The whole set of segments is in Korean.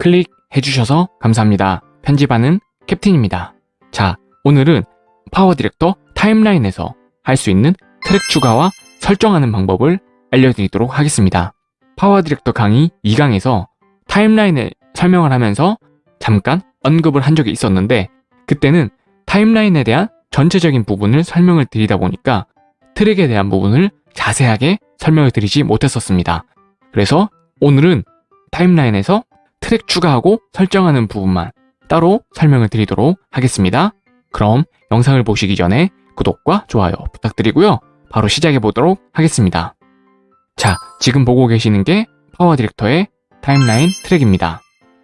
클릭해 주셔서 감사합니다. 편집하는 캡틴입니다. 자, 오늘은 파워 디렉터 타임라인에서 할 수 있는 트랙 추가와 설정하는 방법을 알려드리도록 하겠습니다. 파워 디렉터 강의 2강에서 타임라인을 설명을 하면서 잠깐 언급을 한 적이 있었는데 그때는 타임라인에 대한 전체적인 부분을 설명을 드리다 보니까 트랙에 대한 부분을 자세하게 설명을 드리지 못했었습니다. 그래서 오늘은 타임라인에서 트랙 추가하고 설정하는 부분만 따로 설명을 드리도록 하겠습니다. 그럼 영상을 보시기 전에 구독과 좋아요 부탁드리고요. 바로 시작해 보도록 하겠습니다. 자, 지금 보고 계시는 게 파워 디렉터의 타임라인 트랙입니다.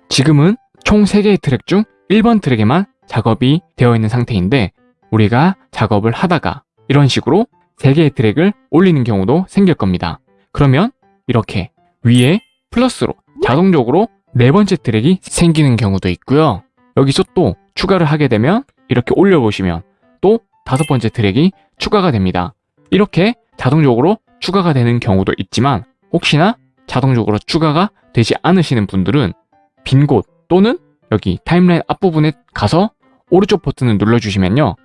지금은 총 3개의 트랙 중 1번 트랙에만 작업이 되어 있는 상태인데 우리가 작업을 하다가 이런 식으로 3개의 트랙을 올리는 경우도 생길 겁니다. 그러면 이렇게 위에 플러스로 자동적으로 네 번째 트랙이 생기는 경우도 있고요. 여기서 또 추가를 하게 되면 이렇게 올려보시면 또 다섯 번째 트랙이 추가가 됩니다. 이렇게 자동적으로 추가가 되는 경우도 있지만 혹시나 자동적으로 추가가 되지 않으시는 분들은 빈 곳 또는 여기 타임라인 앞부분에 가서 오른쪽 버튼을 눌러주시면요.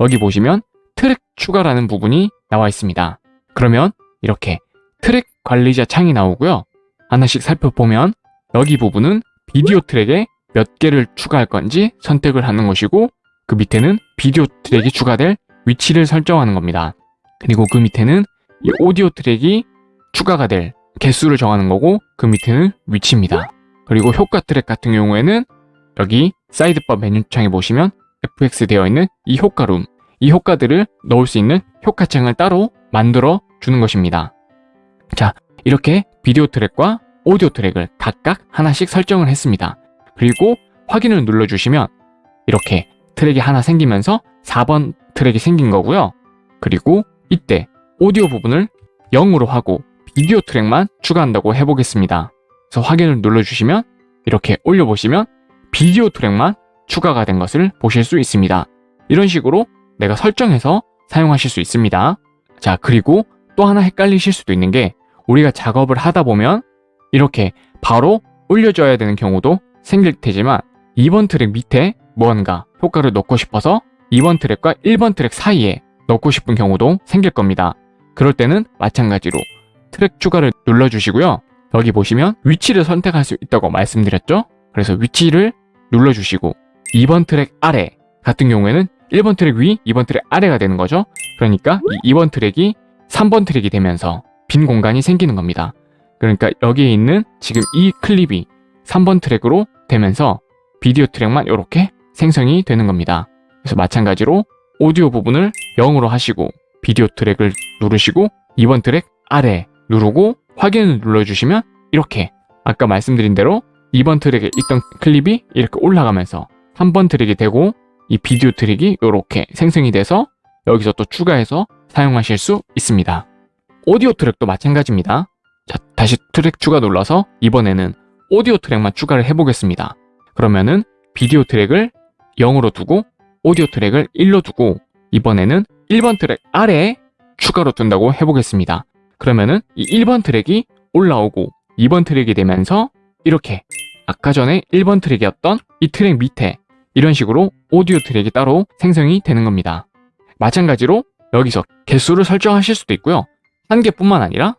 여기 보시면 트랙 추가라는 부분이 나와 있습니다. 그러면 이렇게 트랙 관리자 창이 나오고요. 하나씩 살펴보면 여기 부분은 비디오 트랙에 몇 개를 추가할 건지 선택을 하는 것이고 그 밑에는 비디오 트랙이 추가될 위치를 설정하는 겁니다. 그리고 그 밑에는 이 오디오 트랙이 추가가 될 개수를 정하는 거고 그 밑에는 위치입니다. 그리고 효과 트랙 같은 경우에는 여기 사이드바 메뉴창에 보시면 FX 되어 있는 이 효과룸 이 효과들을 넣을 수 있는 효과창을 따로 만들어 주는 것입니다. 자 이렇게 비디오 트랙과 오디오 트랙을 각각 하나씩 설정을 했습니다. 그리고 확인을 눌러주시면 이렇게 트랙이 하나 생기면서 4번 트랙이 생긴 거고요. 그리고 이때 오디오 부분을 0으로 하고 비디오 트랙만 추가한다고 해보겠습니다. 그래서 확인을 눌러주시면 이렇게 올려보시면 비디오 트랙만 추가가 된 것을 보실 수 있습니다. 이런 식으로 내가 설정해서 사용하실 수 있습니다. 자 그리고 또 하나 헷갈리실 수도 있는 게 우리가 작업을 하다 보면 이렇게 바로 올려줘야 되는 경우도 생길 테지만 2번 트랙 밑에 무언가 효과를 넣고 싶어서 2번 트랙과 1번 트랙 사이에 넣고 싶은 경우도 생길 겁니다. 그럴 때는 마찬가지로 트랙 추가를 눌러주시고요. 여기 보시면 위치를 선택할 수 있다고 말씀드렸죠? 그래서 위치를 눌러주시고 2번 트랙 아래 같은 경우에는 1번 트랙 위, 2번 트랙 아래가 되는 거죠. 그러니까 이 2번 트랙이 3번 트랙이 되면서 빈 공간이 생기는 겁니다. 그러니까 여기에 있는 지금 이 클립이 3번 트랙으로 되면서 비디오 트랙만 이렇게 생성이 되는 겁니다. 그래서 마찬가지로 오디오 부분을 0으로 하시고 비디오 트랙을 누르시고 2번 트랙 아래 누르고 확인을 눌러주시면 이렇게 아까 말씀드린 대로 2번 트랙에 있던 클립이 이렇게 올라가면서 3번 트랙이 되고 이 비디오 트랙이 이렇게 생성이 돼서 여기서 또 추가해서 사용하실 수 있습니다. 오디오 트랙도 마찬가지입니다. 자, 다시 트랙 추가 눌러서 이번에는 오디오 트랙만 추가를 해보겠습니다. 그러면은 비디오 트랙을 0으로 두고 오디오 트랙을 1로 두고 이번에는 1번 트랙 아래에 추가로 둔다고 해보겠습니다. 그러면은 이 1번 트랙이 올라오고 2번 트랙이 되면서 이렇게 아까 전에 1번 트랙이었던 이 트랙 밑에 이런 식으로 오디오 트랙이 따로 생성이 되는 겁니다. 마찬가지로 여기서 개수를 설정하실 수도 있고요. 한 개뿐만 아니라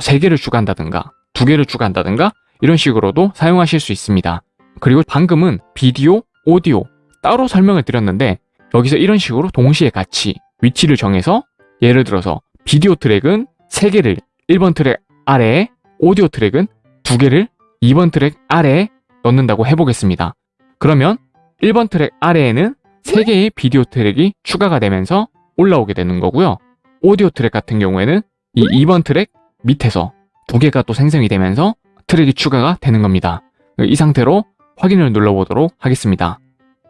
세 개를 추가한다든가 두 개를 추가한다든가 이런 식으로도 사용하실 수 있습니다. 그리고 방금은 비디오, 오디오 따로 설명을 드렸는데 여기서 이런 식으로 동시에 같이 위치를 정해서 예를 들어서 비디오 트랙은 3개를 1번 트랙 아래에 오디오 트랙은 2개를 2번 트랙 아래에 넣는다고 해보겠습니다. 그러면 1번 트랙 아래에는 3개의 비디오 트랙이 추가가 되면서 올라오게 되는 거고요. 오디오 트랙 같은 경우에는 이 2번 트랙 밑에서 2개가 또 생성이 되면서 트랙이 추가가 되는 겁니다. 이 상태로 확인을 눌러보도록 하겠습니다.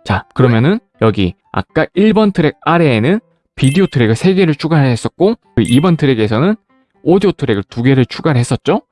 자 그러면은 여기 아까 1번 트랙 아래에는 비디오 트랙을 3개를 추가를 했었고 2번 트랙에서는 오디오 트랙을 2개를 추가를 했었죠.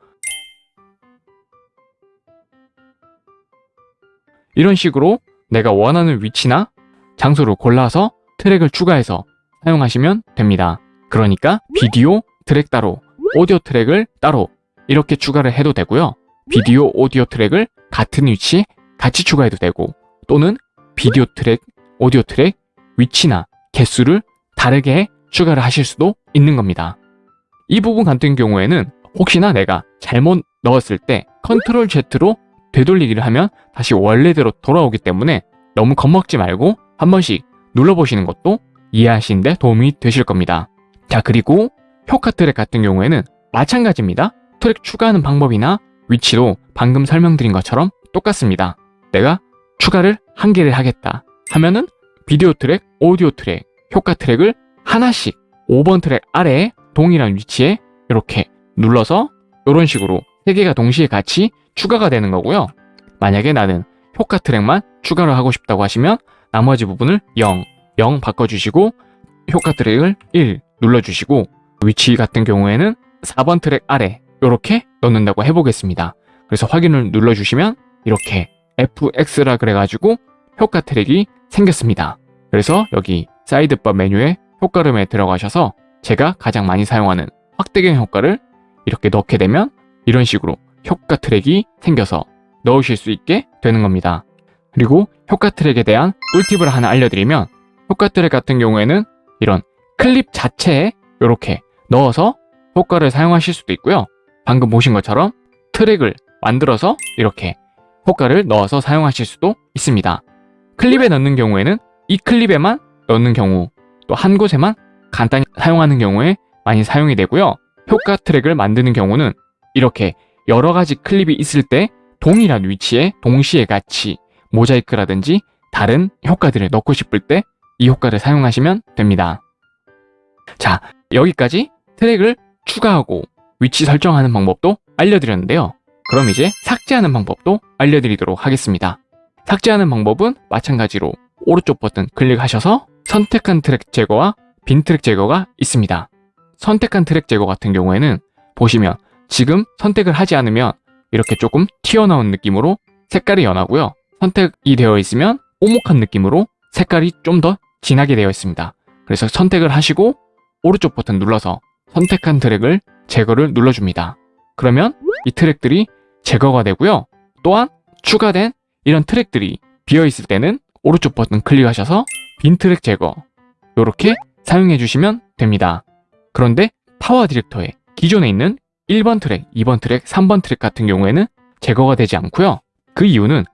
이런 식으로 내가 원하는 위치나 장소를 골라서 트랙을 추가해서 사용하시면 됩니다. 그러니까 비디오 트랙 따로, 오디오 트랙을 따로 이렇게 추가를 해도 되고요. 비디오, 오디오 트랙을 같은 위치에 같이 추가해도 되고 또는 비디오 트랙, 오디오 트랙, 위치나 개수를 다르게 추가를 하실 수도 있는 겁니다. 이 부분 같은 경우에는 혹시나 내가 잘못 넣었을 때 컨트롤 Z로 되돌리기를 하면 다시 원래대로 돌아오기 때문에 너무 겁먹지 말고 한 번씩 눌러보시는 것도 이해하시는데 도움이 되실 겁니다. 자 그리고 효과 트랙 같은 경우에는 마찬가지입니다. 트랙 추가하는 방법이나 위치도 방금 설명드린 것처럼 똑같습니다. 내가 추가를 한 개를 하겠다 하면은 비디오 트랙, 오디오 트랙, 효과 트랙을 하나씩 5번 트랙 아래에 동일한 위치에 이렇게 눌러서 이런 식으로 세 개가 동시에 같이 추가가 되는 거고요. 만약에 나는 효과 트랙만 추가를 하고 싶다고 하시면 나머지 부분을 0, 0 바꿔주시고 효과 트랙을 1 눌러주시고 위치 같은 경우에는 4번 트랙 아래 이렇게 넣는다고 해보겠습니다. 그래서 확인을 눌러주시면 이렇게 FX라 그래가지고 효과 트랙이 생겼습니다. 그래서 여기 사이드바 메뉴에 효과름에 들어가셔서 제가 가장 많이 사용하는 확대경 효과를 이렇게 넣게 되면 이런 식으로 효과 트랙이 생겨서 넣으실 수 있게 되는 겁니다. 그리고 효과 트랙에 대한 꿀팁을 하나 알려드리면 효과 트랙 같은 경우에는 이런 클립 자체에 이렇게 넣어서 효과를 사용하실 수도 있고요. 방금 보신 것처럼 트랙을 만들어서 이렇게 효과를 넣어서 사용하실 수도 있습니다. 클립에 넣는 경우에는 이 클립에만 넣는 경우 또 한 곳에만 간단히 사용하는 경우에 많이 사용이 되고요. 효과 트랙을 만드는 경우는 이렇게 여러 가지 클립이 있을 때 동일한 위치에 동시에 같이 모자이크라든지 다른 효과들을 넣고 싶을 때 이 효과를 사용하시면 됩니다. 자, 여기까지 트랙을 추가하고 위치 설정하는 방법도 알려드렸는데요. 그럼 이제 삭제하는 방법도 알려드리도록 하겠습니다. 삭제하는 방법은 마찬가지로 오른쪽 버튼 클릭하셔서 선택한 트랙 제거와 빈 트랙 제거가 있습니다. 선택한 트랙 제거 같은 경우에는 보시면 지금 선택을 하지 않으면 이렇게 조금 튀어나온 느낌으로 색깔이 연하고요. 선택이 되어 있으면 오목한 느낌으로 색깔이 좀 더 진하게 되어 있습니다. 그래서 선택을 하시고 오른쪽 버튼 눌러서 선택한 트랙을 제거를 눌러줍니다. 그러면 이 트랙들이 제거가 되고요. 또한 추가된 이런 트랙들이 비어있을 때는 오른쪽 버튼 클릭하셔서 빈 트랙 제거 이렇게 사용해 주시면 됩니다. 그런데 PowerDirector에 기존에 있는 1번 트랙, 2번 트랙, 3번 트랙 같은 경우에는 제거가 되지 않고요. 그 이유는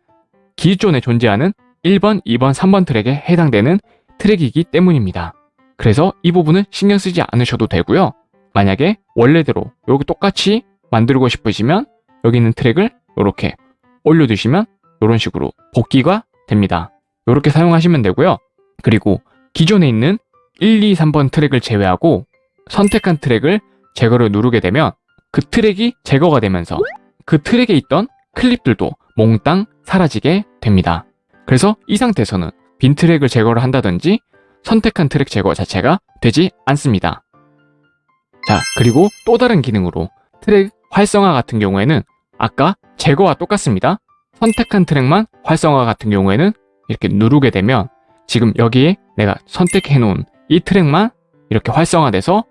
기존에 존재하는 1번, 2번, 3번 트랙에 해당되는 트랙이기 때문입니다. 그래서 이 부분은 신경 쓰지 않으셔도 되고요. 만약에 원래대로 여기 똑같이 만들고 싶으시면 여기 있는 트랙을 이렇게 올려두시면 이런 식으로 복귀가 됩니다. 이렇게 사용하시면 되고요. 그리고 기존에 있는 1, 2, 3번 트랙을 제외하고 선택한 트랙을 제거를 누르게 되면 그 트랙이 제거가 되면서 그 트랙에 있던 클립들도 몽땅 사라지게 됩니다. 그래서 이 상태에서는 빈 트랙을 제거를 한다든지 선택한 트랙 제거 자체가 되지 않습니다. 자, 그리고 또 다른 기능으로 트랙 활성화 같은 경우에는 아까 제거와 똑같습니다. 선택한 트랙만 활성화 같은 경우에는 이렇게 누르게 되면 지금 여기에 내가 선택해 놓은 이 트랙만 이렇게 활성화돼서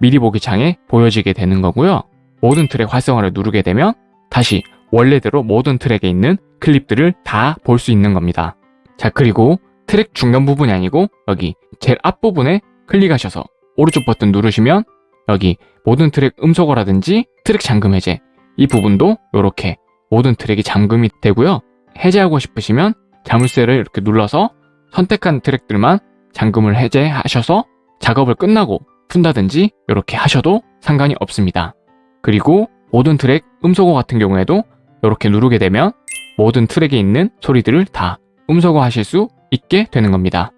미리 보기 창에 보여지게 되는 거고요. 모든 트랙 활성화를 누르게 되면 다시 원래대로 모든 트랙에 있는 클립들을 다 볼 수 있는 겁니다. 자 그리고 트랙 중간 부분이 아니고 여기 제일 앞부분에 클릭하셔서 오른쪽 버튼 누르시면 여기 모든 트랙 음소거라든지 트랙 잠금 해제 이 부분도 이렇게 모든 트랙이 잠금이 되고요. 해제하고 싶으시면 자물쇠를 이렇게 눌러서 선택한 트랙들만 잠금을 해제하셔서 작업을 끝나고 푼다든지 이렇게 하셔도 상관이 없습니다. 그리고 모든 트랙 음소거 같은 경우에도 이렇게 누르게 되면 모든 트랙에 있는 소리들을 다 음소거 하실 수 있게 되는 겁니다.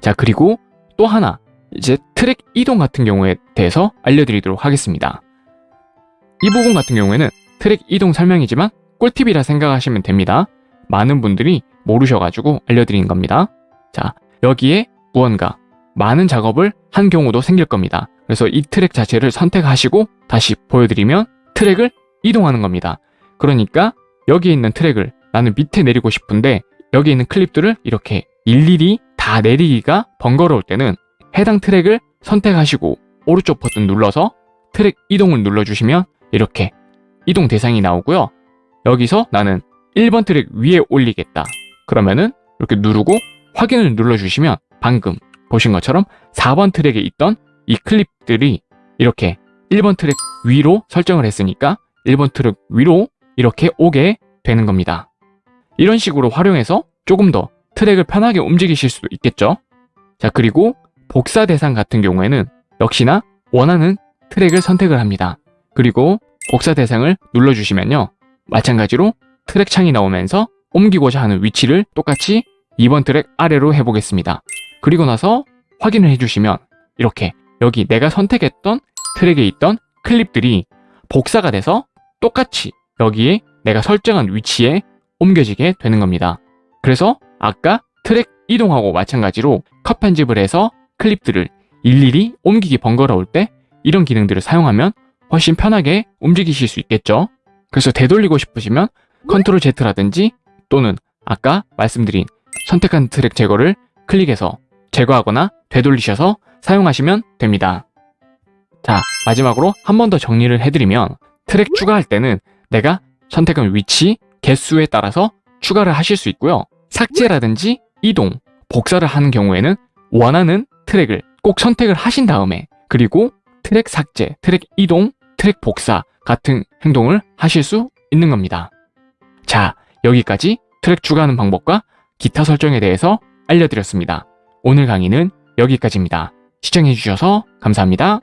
자 그리고 또 하나 이제 트랙 이동 같은 경우에 대해서 알려드리도록 하겠습니다. 이 부분 같은 경우에는 트랙 이동 설명이지만 꿀팁이라 생각하시면 됩니다. 많은 분들이 모르셔가지고 알려드린 겁니다. 자 여기에 무언가 많은 작업을 한 경우도 생길 겁니다. 그래서 이 트랙 자체를 선택하시고 다시 보여드리면 트랙을 이동하는 겁니다. 그러니까 여기에 있는 트랙을 나는 밑에 내리고 싶은데 여기 있는 클립들을 이렇게 일일이 다 내리기가 번거로울 때는 해당 트랙을 선택하시고 오른쪽 버튼 눌러서 트랙 이동을 눌러주시면 이렇게 이동 대상이 나오고요. 여기서 나는 1번 트랙 위에 올리겠다. 그러면은 이렇게 누르고 확인을 눌러주시면 방금 보신 것처럼 4번 트랙에 있던 이 클립들이 이렇게 1번 트랙 위로 설정을 했으니까 1번 트랙 위로 이렇게 오게 되는 겁니다. 이런 식으로 활용해서 조금 더 트랙을 편하게 움직이실 수도 있겠죠. 자, 그리고 복사 대상 같은 경우에는 역시나 원하는 트랙을 선택을 합니다. 그리고 복사 대상을 눌러주시면요. 마찬가지로 트랙 창이 나오면서 옮기고자 하는 위치를 똑같이 2번 트랙 아래로 해보겠습니다. 그리고 나서 확인을 해주시면 이렇게 여기 내가 선택했던 트랙에 있던 클립들이 복사가 돼서 똑같이 여기에 내가 설정한 위치에 옮겨지게 되는 겁니다. 그래서 아까 트랙 이동하고 마찬가지로 컷 편집을 해서 클립들을 일일이 옮기기 번거로울 때 이런 기능들을 사용하면 훨씬 편하게 움직이실 수 있겠죠. 그래서 되돌리고 싶으시면 Control Z라든지 또는 아까 말씀드린 선택한 트랙 제거를 클릭해서 제거하거나 되돌리셔서 사용하시면 됩니다. 자, 마지막으로 한 번 더 정리를 해드리면 트랙 추가할 때는 내가 선택한 위치, 개수에 따라서 추가를 하실 수 있고요. 삭제라든지 이동, 복사를 하는 경우에는 원하는 트랙을 꼭 선택을 하신 다음에 그리고 트랙 삭제, 트랙 이동, 트랙 복사 같은 행동을 하실 수 있는 겁니다. 자, 여기까지 트랙 추가하는 방법과 기타 설정에 대해서 알려드렸습니다. 오늘 강의는 여기까지입니다. 시청해주셔서 감사합니다.